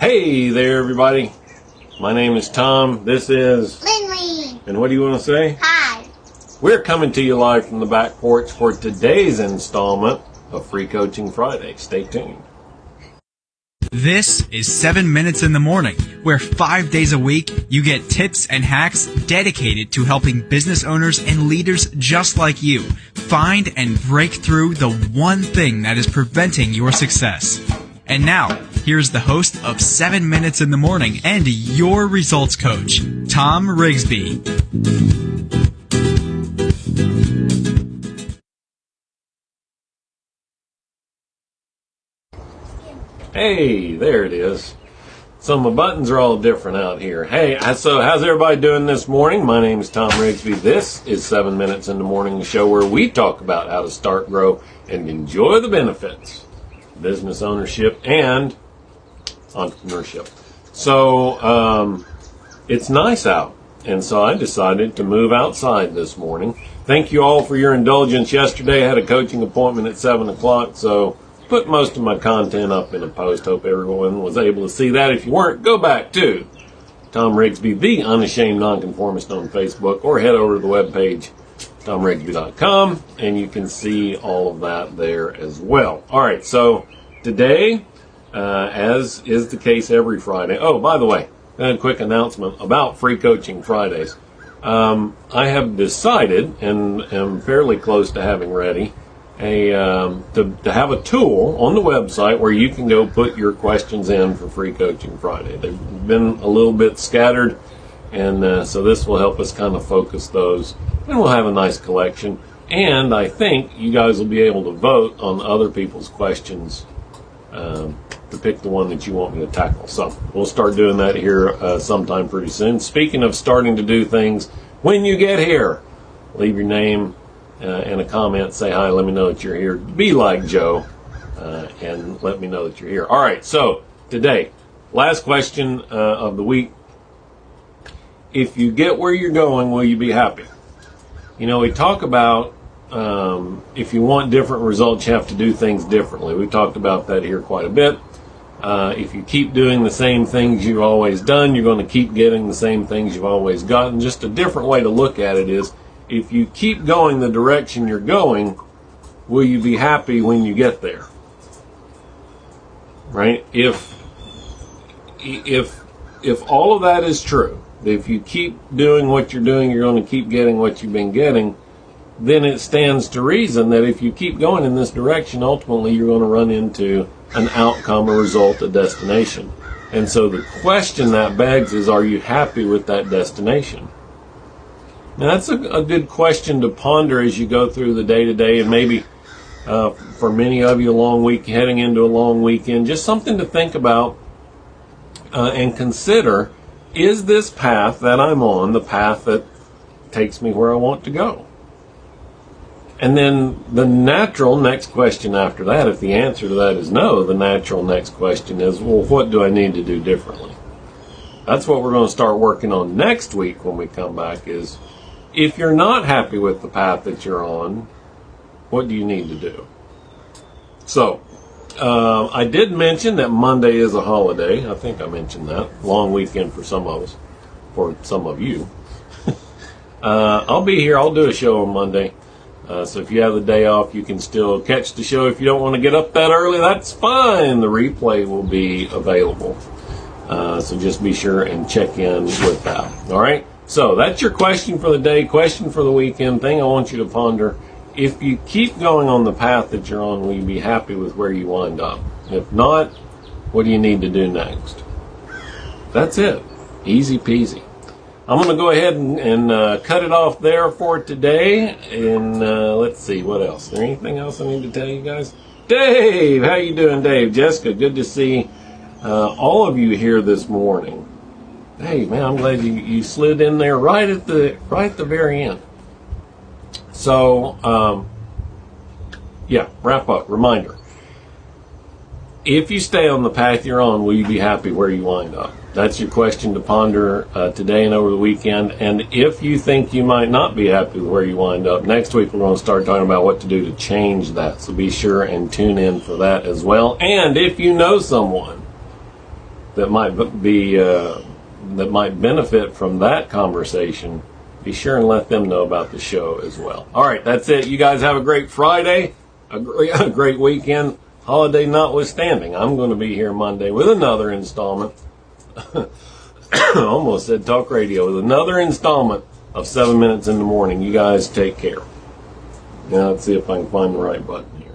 Hey there, everybody. My name is Tom. This is. Lindley. And what do you want to say? Hi. We're coming to you live from the back porch for today's installment of Free Coaching Friday. Stay tuned. This is 7 Minutes in the Morning, where five days a week you get tips and hacks dedicated to helping business owners and leaders just like you find and break through the one thing that is preventing your success. And now, here's the host of 7 Minutes in the Morning and your results coach, Tom Rigsby. Hey, there it is. So my buttons are all different out here. Hey, uh, so how's everybody doing this morning? My name is Tom Rigsby. This is 7 Minutes in the Morning, the show where we talk about how to start, grow, and enjoy the benefits business ownership and entrepreneurship. So um, it's nice out, and so I decided to move outside this morning. Thank you all for your indulgence yesterday. I had a coaching appointment at 7 o'clock, so put most of my content up in a post. Hope everyone was able to see that. If you weren't, go back to Tom Rigsby, the unashamed nonconformist on Facebook, or head over to the webpage, tomrigsby.com, and you can see all of that there as well. All right, so today, uh, as is the case every Friday. Oh, by the way, a quick announcement about Free Coaching Fridays. Um, I have decided, and am fairly close to having ready, a um, to, to have a tool on the website where you can go put your questions in for free coaching friday they've been a little bit scattered and uh, so this will help us kind of focus those and we'll have a nice collection and i think you guys will be able to vote on other people's questions um, to pick the one that you want me to tackle so we'll start doing that here uh, sometime pretty soon speaking of starting to do things when you get here leave your name uh, and a comment, say hi, let me know that you're here. Be like Joe uh, and let me know that you're here. All right, so today, last question uh, of the week. If you get where you're going, will you be happy? You know, we talk about um, if you want different results, you have to do things differently. We've talked about that here quite a bit. Uh, if you keep doing the same things you've always done, you're going to keep getting the same things you've always gotten. Just a different way to look at it is if you keep going the direction you're going, will you be happy when you get there? Right? If if if all of that is true, if you keep doing what you're doing, you're going to keep getting what you've been getting, then it stands to reason that if you keep going in this direction, ultimately you're going to run into an outcome, a result, a destination. And so the question that begs is, are you happy with that destination? Now, that's a, a, good question to ponder as you go through the day to day, and maybe uh, for many of you, a long week heading into a long weekend. Just something to think about uh, and consider: Is this path that I'm on the path that takes me where I want to go? And then the natural next question after that, if the answer to that is no, the natural next question is, well, what do I need to do differently? That's what we're going to start working on next week when we come back. Is if you're not happy with the path that you're on, what do you need to do? So, uh, I did mention that Monday is a holiday. I think I mentioned that. Long weekend for some of us, for some of you. uh, I'll be here. I'll do a show on Monday. Uh, so if you have the day off, you can still catch the show. If you don't want to get up that early, that's fine. The replay will be available. Uh, so just be sure and check in with that. All right. So that's your question for the day, question for the weekend, thing I want you to ponder. If you keep going on the path that you're on, will you be happy with where you wind up? If not, what do you need to do next? That's it. Easy peasy. I'm going to go ahead and, and uh, cut it off there for today. And uh, let's see, what else? Is there anything else I need to tell you guys? Dave, how you doing, Dave? Jessica, good to see uh, all of you here this morning. Hey man, I'm glad you, you slid in there right at the right at the very end. So um, yeah, wrap up. Reminder: If you stay on the path you're on, will you be happy where you wind up? That's your question to ponder uh, today and over the weekend. And if you think you might not be happy with where you wind up, next week we're going to start talking about what to do to change that. So be sure and tune in for that as well. And if you know someone that might be uh, that might benefit from that conversation, be sure and let them know about the show as well. All right, that's it. You guys have a great Friday, a great, a great weekend, holiday notwithstanding. I'm going to be here Monday with another installment. Almost said talk radio with another installment of seven minutes in the morning. You guys take care. Now let's see if I can find the right button here.